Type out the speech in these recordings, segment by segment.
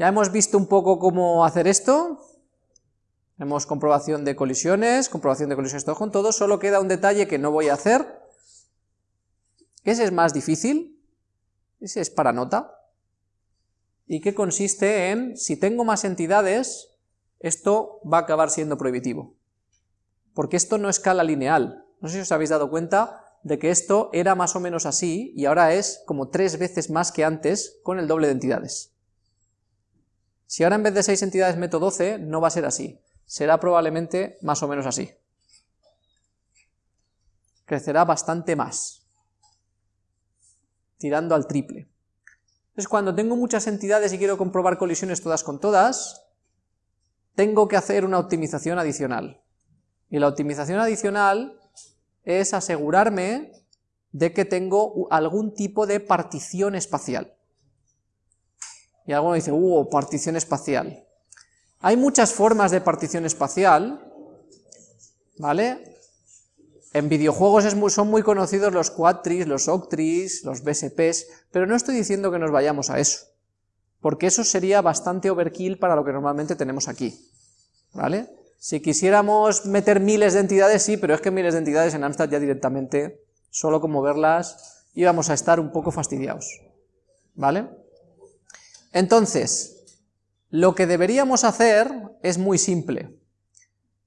Ya hemos visto un poco cómo hacer esto, hemos comprobación de colisiones, comprobación de colisiones todo con todo, solo queda un detalle que no voy a hacer, ese es más difícil, ese es para nota, y que consiste en, si tengo más entidades, esto va a acabar siendo prohibitivo, porque esto no escala lineal, no sé si os habéis dado cuenta de que esto era más o menos así, y ahora es como tres veces más que antes con el doble de entidades. Si ahora en vez de 6 entidades meto 12, no va a ser así, será probablemente más o menos así. Crecerá bastante más, tirando al triple. Entonces cuando tengo muchas entidades y quiero comprobar colisiones todas con todas, tengo que hacer una optimización adicional. Y la optimización adicional es asegurarme de que tengo algún tipo de partición espacial. Y alguno dice, uh, partición espacial. Hay muchas formas de partición espacial, ¿vale? En videojuegos son muy conocidos los quadtris, los octris, los BSPs, pero no estoy diciendo que nos vayamos a eso, porque eso sería bastante overkill para lo que normalmente tenemos aquí, ¿vale? Si quisiéramos meter miles de entidades, sí, pero es que miles de entidades en Amstrad ya directamente, solo como verlas, íbamos a estar un poco fastidiados, ¿vale? Entonces, lo que deberíamos hacer es muy simple.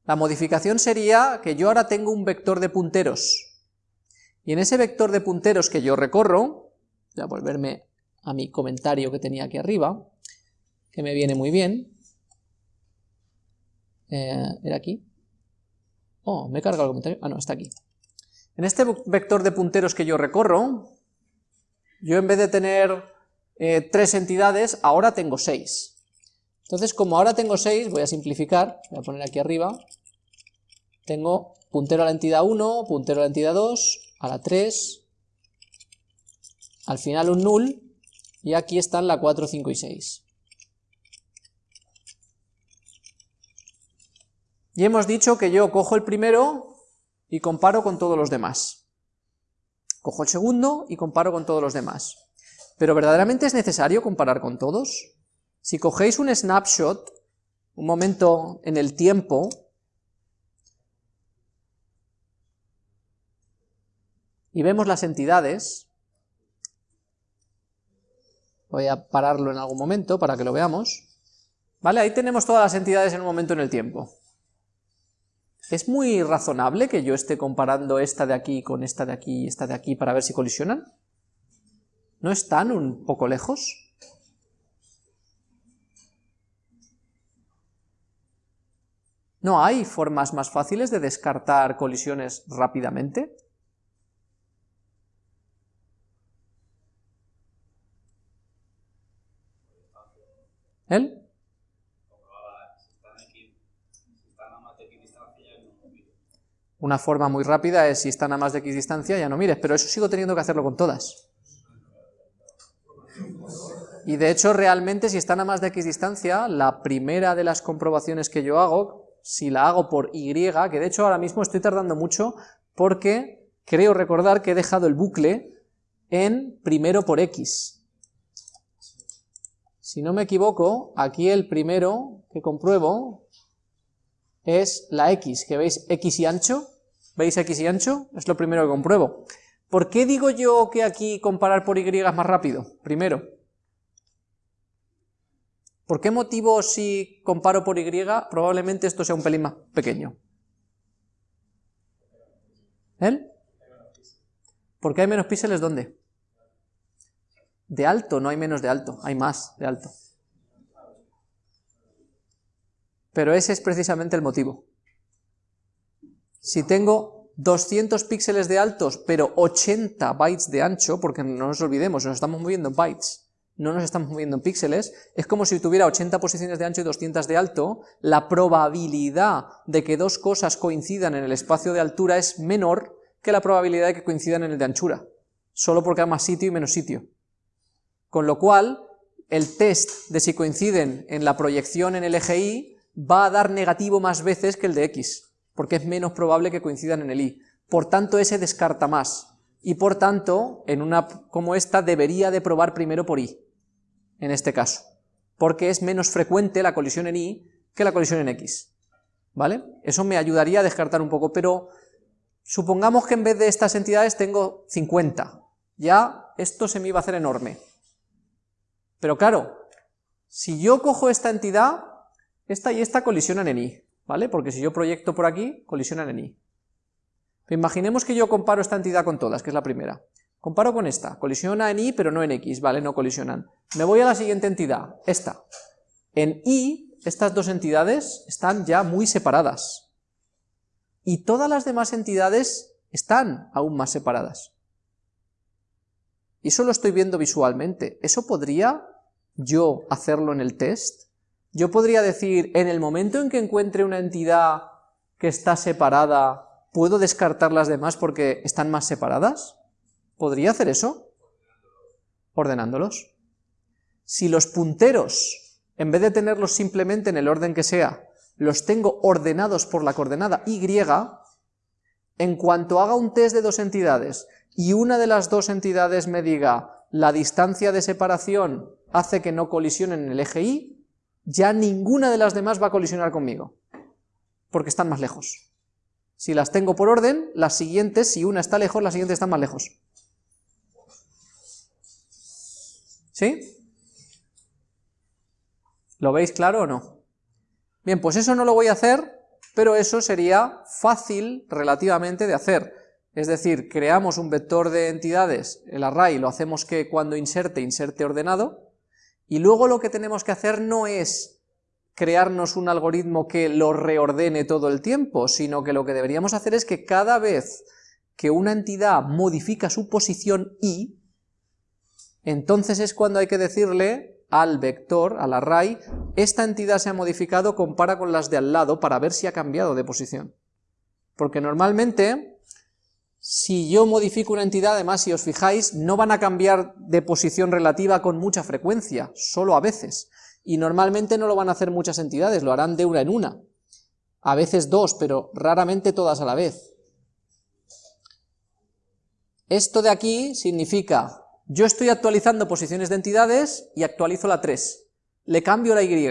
La modificación sería que yo ahora tengo un vector de punteros, y en ese vector de punteros que yo recorro, voy a volverme a mi comentario que tenía aquí arriba, que me viene muy bien, eh, ¿Era aquí? Oh, me he cargado el comentario. Ah, no, está aquí. En este vector de punteros que yo recorro, yo en vez de tener eh, tres entidades, ahora tengo seis. Entonces, como ahora tengo seis, voy a simplificar, voy a poner aquí arriba, tengo puntero a la entidad 1, puntero a la entidad 2, a la 3, al final un null, y aquí están la 4, 5 y 6. Y hemos dicho que yo cojo el primero y comparo con todos los demás. Cojo el segundo y comparo con todos los demás. ¿Pero verdaderamente es necesario comparar con todos? Si cogéis un snapshot, un momento en el tiempo, y vemos las entidades, voy a pararlo en algún momento para que lo veamos, ¿vale? Ahí tenemos todas las entidades en un momento en el tiempo. ¿Es muy razonable que yo esté comparando esta de aquí con esta de aquí y esta de aquí para ver si colisionan? ¿No están un poco lejos? ¿No hay formas más fáciles de descartar colisiones rápidamente? ¿Él? Una forma muy rápida es si están a más de X distancia, ya no mires, pero eso sigo teniendo que hacerlo con todas. Y de hecho, realmente, si están a más de X distancia, la primera de las comprobaciones que yo hago, si la hago por Y, que de hecho ahora mismo estoy tardando mucho, porque creo recordar que he dejado el bucle en primero por X. Si no me equivoco, aquí el primero que compruebo es la X, que veis X y ancho, ¿Veis X y ancho? Es lo primero que compruebo. ¿Por qué digo yo que aquí comparar por Y es más rápido? Primero. ¿Por qué motivo si comparo por Y probablemente esto sea un pelín más pequeño? ¿Él? ¿Por qué hay menos píxeles dónde? De alto, no hay menos de alto, hay más de alto. Pero ese es precisamente el motivo. Si tengo 200 píxeles de altos, pero 80 bytes de ancho, porque no nos olvidemos, nos estamos moviendo en bytes, no nos estamos moviendo en píxeles, es como si tuviera 80 posiciones de ancho y 200 de alto, la probabilidad de que dos cosas coincidan en el espacio de altura es menor que la probabilidad de que coincidan en el de anchura, solo porque hay más sitio y menos sitio. Con lo cual, el test de si coinciden en la proyección en el eje Y va a dar negativo más veces que el de X porque es menos probable que coincidan en el i. Por tanto, ese descarta más. Y por tanto, en una como esta debería de probar primero por i, en este caso. porque es menos frecuente la colisión en Y que la colisión en X. ¿Vale? Eso me ayudaría a descartar un poco, pero supongamos que en vez de estas entidades tengo 50. Ya esto se me iba a hacer enorme. Pero claro, si yo cojo esta entidad, esta y esta colisionan en Y, ¿vale? Porque si yo proyecto por aquí, colisionan en Y. Imaginemos que yo comparo esta entidad con todas, que es la primera. Comparo con esta, colisiona en Y pero no en X, ¿vale? No colisionan. Me voy a la siguiente entidad, esta. En Y, estas dos entidades están ya muy separadas. Y todas las demás entidades están aún más separadas. Y eso lo estoy viendo visualmente. ¿Eso podría yo hacerlo en el test? Yo podría decir, en el momento en que encuentre una entidad que está separada, ¿puedo descartar las demás porque están más separadas? ¿Podría hacer eso? Ordenándolos. Si los punteros, en vez de tenerlos simplemente en el orden que sea, los tengo ordenados por la coordenada y, en cuanto haga un test de dos entidades y una de las dos entidades me diga la distancia de separación hace que no colisionen en el eje Y, ya ninguna de las demás va a colisionar conmigo, porque están más lejos. Si las tengo por orden, las siguientes, si una está lejos, las siguientes están más lejos. ¿Sí? ¿Lo veis claro o no? Bien, pues eso no lo voy a hacer, pero eso sería fácil relativamente de hacer. Es decir, creamos un vector de entidades, el array lo hacemos que cuando inserte, inserte ordenado, y luego lo que tenemos que hacer no es crearnos un algoritmo que lo reordene todo el tiempo, sino que lo que deberíamos hacer es que cada vez que una entidad modifica su posición y, entonces es cuando hay que decirle al vector, al array, esta entidad se ha modificado, compara con las de al lado para ver si ha cambiado de posición. Porque normalmente, si yo modifico una entidad, además si os fijáis, no van a cambiar de posición relativa con mucha frecuencia, solo a veces. Y normalmente no lo van a hacer muchas entidades, lo harán de una en una. A veces dos, pero raramente todas a la vez. Esto de aquí significa yo estoy actualizando posiciones de entidades y actualizo la 3. Le cambio la Y.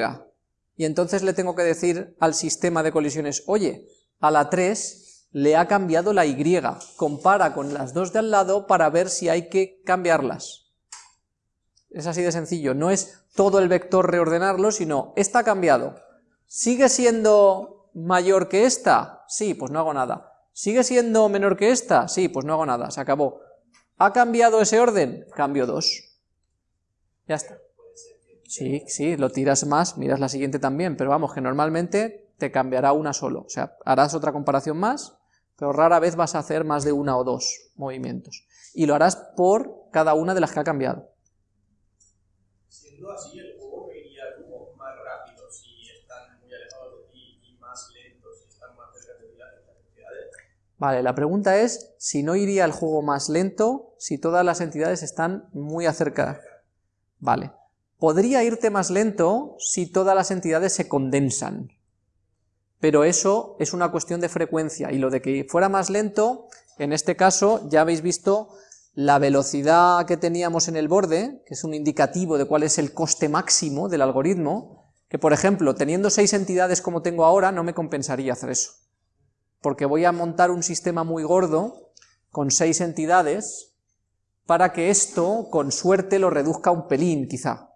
Y entonces le tengo que decir al sistema de colisiones, oye, a la 3 le ha cambiado la Y. Compara con las dos de al lado para ver si hay que cambiarlas. Es así de sencillo, no es todo el vector reordenarlo, sino, esta ha cambiado. ¿Sigue siendo mayor que esta? Sí, pues no hago nada. ¿Sigue siendo menor que esta? Sí, pues no hago nada, se acabó. ¿Ha cambiado ese orden? Cambio 2. Ya está. Sí, sí, lo tiras más, miras la siguiente también, pero vamos, que normalmente te cambiará una solo. O sea, harás otra comparación más, pero rara vez vas a hacer más de una o dos movimientos. Y lo harás por cada una de las que ha cambiado. Siendo así, el juego iría como más rápido si están muy alejados de ti y más lento si están más cerca de ti las entidades. Vale, la pregunta es si no iría el juego más lento si todas las entidades están muy acerca. Vale. Podría irte más lento si todas las entidades se condensan, pero eso es una cuestión de frecuencia, y lo de que fuera más lento, en este caso ya habéis visto la velocidad que teníamos en el borde, que es un indicativo de cuál es el coste máximo del algoritmo, que por ejemplo, teniendo seis entidades como tengo ahora, no me compensaría hacer eso porque voy a montar un sistema muy gordo con seis entidades para que esto, con suerte, lo reduzca un pelín, quizá.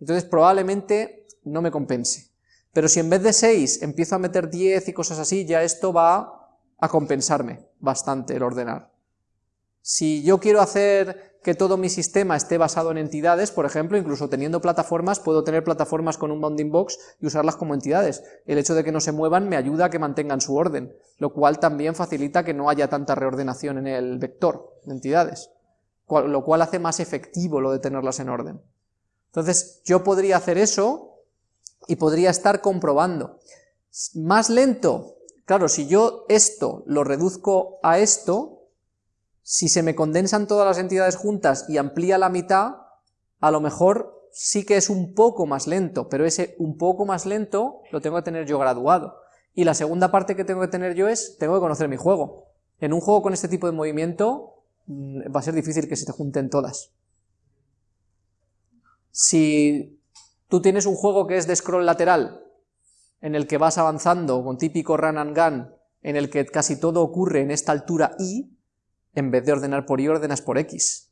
Entonces probablemente no me compense. Pero si en vez de seis empiezo a meter diez y cosas así, ya esto va a compensarme bastante el ordenar. Si yo quiero hacer que todo mi sistema esté basado en entidades, por ejemplo, incluso teniendo plataformas, puedo tener plataformas con un bounding box y usarlas como entidades. El hecho de que no se muevan me ayuda a que mantengan su orden, lo cual también facilita que no haya tanta reordenación en el vector de entidades, lo cual hace más efectivo lo de tenerlas en orden. Entonces, yo podría hacer eso y podría estar comprobando. Más lento, claro, si yo esto lo reduzco a esto, si se me condensan todas las entidades juntas y amplía la mitad, a lo mejor sí que es un poco más lento, pero ese un poco más lento lo tengo que tener yo graduado. Y la segunda parte que tengo que tener yo es, tengo que conocer mi juego. En un juego con este tipo de movimiento mm, va a ser difícil que se te junten todas. Si Tú tienes un juego que es de scroll lateral, en el que vas avanzando con típico run and gun, en el que casi todo ocurre en esta altura y, en vez de ordenar por y, ordenas por x.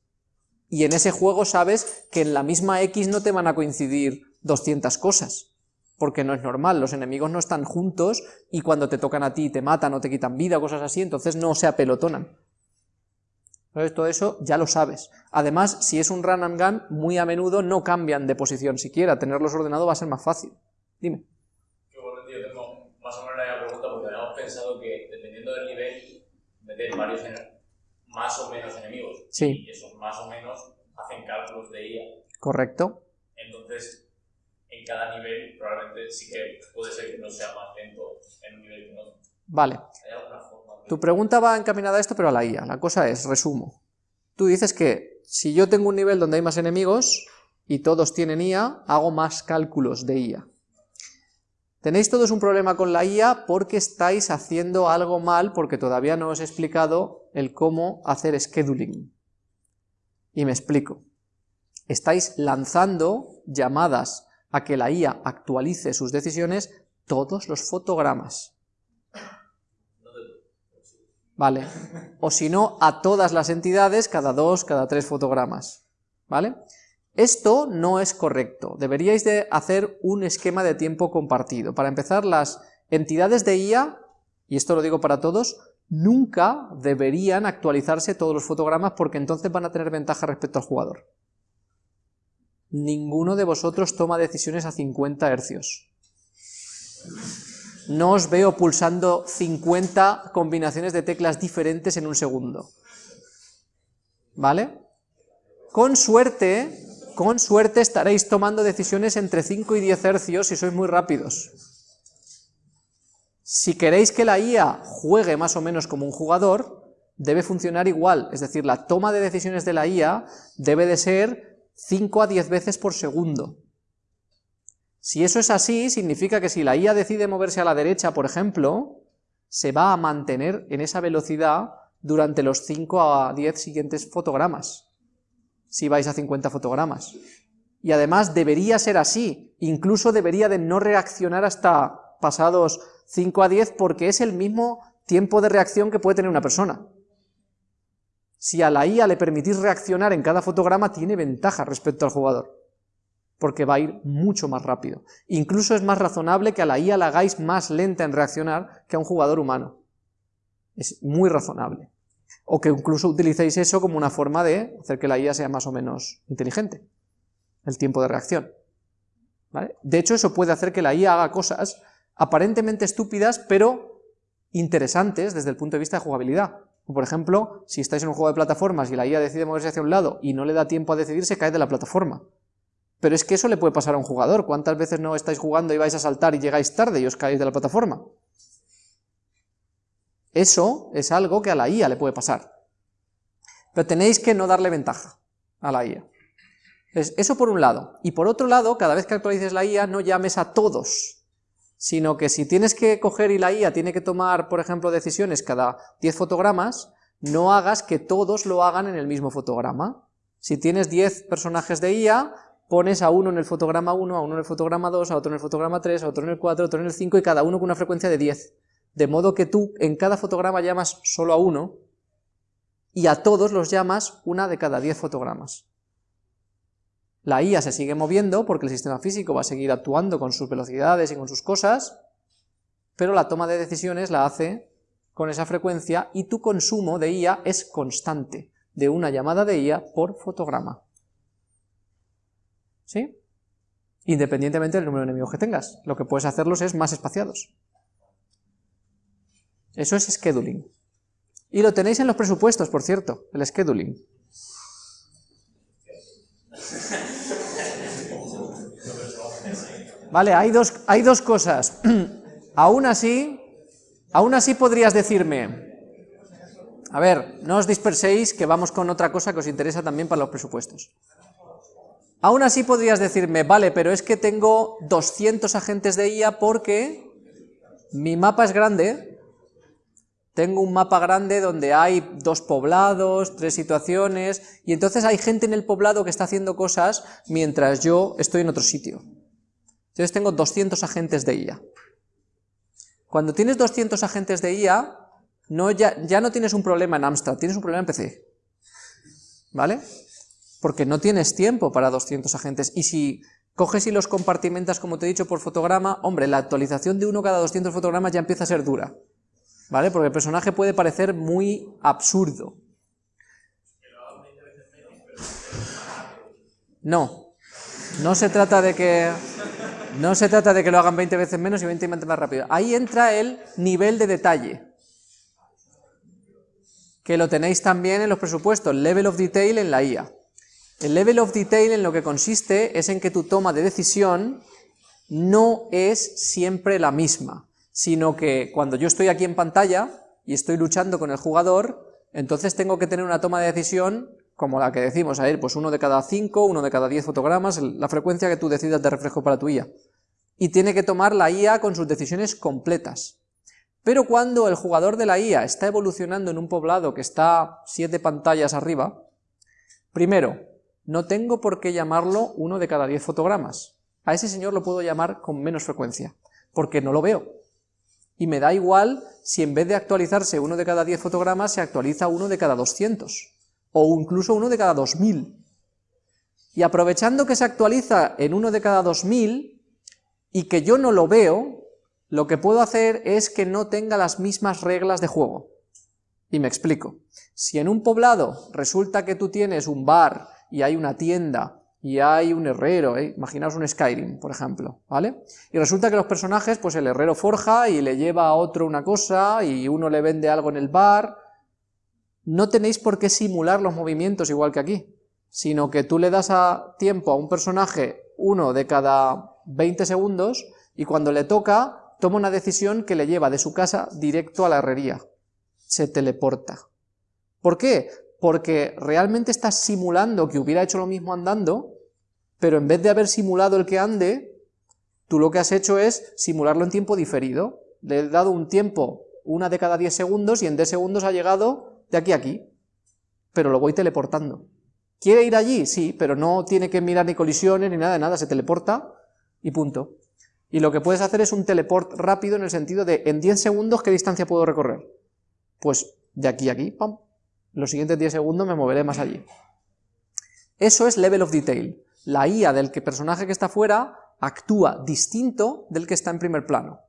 Y en ese juego sabes que en la misma x no te van a coincidir 200 cosas, porque no es normal, los enemigos no están juntos y cuando te tocan a ti te matan o te quitan vida o cosas así, entonces no se apelotonan. Entonces todo eso ya lo sabes. Además, si es un run and gun, muy a menudo no cambian de posición siquiera, tenerlos ordenados va a ser más fácil. Dime. Yo igualmente tengo más o menos la pregunta porque habíamos pensado que dependiendo del nivel, meter varios más o menos enemigos. Sí. Y esos más o menos hacen cálculos de IA. Correcto. Entonces, en cada nivel probablemente sí que puede ser que no sea más lento en un nivel que en otro. Vale. ¿Hay alguna forma? de- Tu pregunta va encaminada a esto, pero a la IA. La cosa es, resumo. Tú dices que si yo tengo un nivel donde hay más enemigos y todos tienen IA, hago más cálculos de IA. Tenéis todos un problema con la IA porque estáis haciendo algo mal porque todavía no os he explicado el cómo hacer scheduling. Y me explico. Estáis lanzando llamadas a que la IA actualice sus decisiones todos los fotogramas. ¿vale? O si no, a todas las entidades cada dos, cada tres fotogramas, ¿vale? Esto no es correcto, deberíais de hacer un esquema de tiempo compartido. Para empezar, las entidades de IA, y esto lo digo para todos, nunca deberían actualizarse todos los fotogramas porque entonces van a tener ventaja respecto al jugador. Ninguno de vosotros toma decisiones a 50 hercios. No os veo pulsando 50 combinaciones de teclas diferentes en un segundo. ¿Vale? Con suerte, con suerte estaréis tomando decisiones entre 5 y 10 hercios si sois muy rápidos. Si queréis que la IA juegue más o menos como un jugador, debe funcionar igual, es decir, la toma de decisiones de la IA debe de ser 5 a 10 veces por segundo. Si eso es así, significa que si la IA decide moverse a la derecha, por ejemplo, se va a mantener en esa velocidad durante los 5 a 10 siguientes fotogramas, si vais a 50 fotogramas. Y además debería ser así, incluso debería de no reaccionar hasta pasados 5 a 10 porque es el mismo tiempo de reacción que puede tener una persona. Si a la IA le permitís reaccionar en cada fotograma, tiene ventaja respecto al jugador porque va a ir mucho más rápido. Incluso es más razonable que a la IA la hagáis más lenta en reaccionar que a un jugador humano. Es muy razonable. O que incluso utilicéis eso como una forma de hacer que la IA sea más o menos inteligente. El tiempo de reacción. De hecho, eso puede hacer que la IA haga cosas aparentemente estúpidas, pero interesantes desde el punto de vista de jugabilidad. Por ejemplo, si estáis en un juego de plataformas y la IA decide moverse hacia un lado y no le da tiempo a decidir, se cae de la plataforma. Pero es que eso le puede pasar a un jugador. ¿Cuántas veces no estáis jugando y vais a saltar y llegáis tarde y os caéis de la plataforma? Eso es algo que a la IA le puede pasar. Pero tenéis que no darle ventaja a la IA. Es eso por un lado. Y por otro lado, cada vez que actualices la IA, no llames a todos, sino que si tienes que coger y la IA tiene que tomar, por ejemplo, decisiones cada 10 fotogramas, no hagas que todos lo hagan en el mismo fotograma. Si tienes 10 personajes de IA, pones a uno en el fotograma 1, a uno en el fotograma 2, a otro en el fotograma 3, a otro en el 4, a otro en el 5 y cada uno con una frecuencia de 10. De modo que tú en cada fotograma llamas solo a uno y a todos los llamas una de cada 10 fotogramas. La IA se sigue moviendo porque el sistema físico va a seguir actuando con sus velocidades y con sus cosas, pero la toma de decisiones la hace con esa frecuencia y tu consumo de IA es constante, de una llamada de IA por fotograma. ¿Sí? Independientemente del número de enemigos que tengas. Lo que puedes hacerlos es más espaciados. Eso es scheduling. Y lo tenéis en los presupuestos, por cierto, el scheduling. Vale, hay dos, hay dos cosas. aún así, aún así podrías decirme, a ver, no os disperséis, que vamos con otra cosa que os interesa también para los presupuestos. Aún así podrías decirme, vale, pero es que tengo 200 agentes de IA porque mi mapa es grande, tengo un mapa grande donde hay dos poblados, tres situaciones, y entonces hay gente en el poblado que está haciendo cosas mientras yo estoy en otro sitio. Entonces tengo 200 agentes de IA. Cuando tienes 200 agentes de IA, ya, ya no tienes un problema en Amstrad, tienes un problema en PC. ¿Vale? Porque no tienes tiempo para 200 agentes. Y si coges y los compartimentas, como te he dicho, por fotograma, hombre, la actualización de uno cada 200 fotogramas ya empieza a ser dura. ¿Vale? Porque el personaje puede parecer muy absurdo. No, no se trata de que no se trata de que lo hagan 20 veces menos y 20 veces más rápido. Ahí entra el nivel de detalle, que lo tenéis también en los presupuestos, level of detail en la IA. El level of detail en lo que consiste es en que tu toma de decisión no es siempre la misma, sino que cuando yo estoy aquí en pantalla y estoy luchando con el jugador, entonces tengo que tener una toma de decisión como la que decimos a ir, pues uno de cada cinco, uno de cada diez fotogramas, la frecuencia que tú decidas de reflejo para tu IA. Y tiene que tomar la IA con sus decisiones completas. Pero cuando el jugador de la IA está evolucionando en un poblado que está siete pantallas arriba, primero, no tengo por qué llamarlo uno de cada diez fotogramas. A ese señor lo puedo llamar con menos frecuencia, porque no lo veo. Y me da igual si en vez de actualizarse uno de cada diez fotogramas se actualiza uno de cada 200 o incluso uno de cada 2000. Y aprovechando que se actualiza en uno de cada 2000 y que yo no lo veo, lo que puedo hacer es que no tenga las mismas reglas de juego. Y me explico. Si en un poblado resulta que tú tienes un bar y hay una tienda y hay un herrero, ¿eh? imaginaos un Skyrim, por ejemplo, ¿vale? Y resulta que los personajes, pues el herrero forja y le lleva a otro una cosa y uno le vende algo en el bar no tenéis por qué simular los movimientos igual que aquí, sino que tú le das a tiempo a un personaje uno de cada 20 segundos y cuando le toca toma una decisión que le lleva de su casa directo a la herrería. Se teleporta. ¿Por qué? Porque realmente estás simulando que hubiera hecho lo mismo andando, pero en vez de haber simulado el que ande, tú lo que has hecho es simularlo en tiempo diferido. Le he dado un tiempo, una de cada 10 segundos, y en 10 segundos ha llegado de aquí a aquí, pero lo voy teleportando. ¿Quiere ir allí? Sí, pero no tiene que mirar ni colisiones ni nada de nada, se teleporta y punto. Y lo que puedes hacer es un teleport rápido en el sentido de, en 10 segundos, ¿qué distancia puedo recorrer? Pues de aquí a aquí, pam, los siguientes 10 segundos me moveré más allí. Eso es level of detail. La IA del personaje que está fuera actúa distinto del que está en primer plano.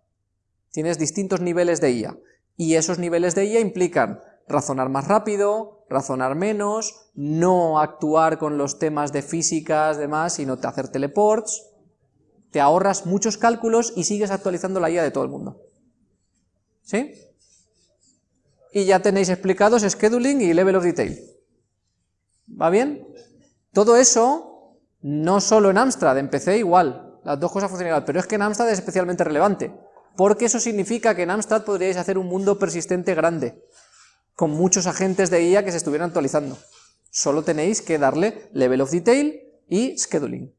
Tienes distintos niveles de IA, y esos niveles de IA implican razonar más rápido, razonar menos, no actuar con los temas de físicas, demás, sino te hacer teleports, te ahorras muchos cálculos y sigues actualizando la IA de todo el mundo. ¿Sí? Y ya tenéis explicados scheduling y level of detail. ¿Va bien? Todo eso, no solo en Amstrad, en PC igual, las dos cosas funcionan igual, pero es que en Amstrad es especialmente relevante, porque eso significa que en Amstrad podríais hacer un mundo persistente grande, con muchos agentes de IA que se estuvieran actualizando. Solo tenéis que darle level of detail y scheduling.